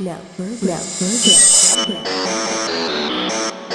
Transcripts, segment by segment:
Never, never, never.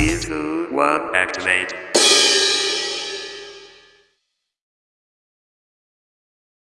Please, one, activate.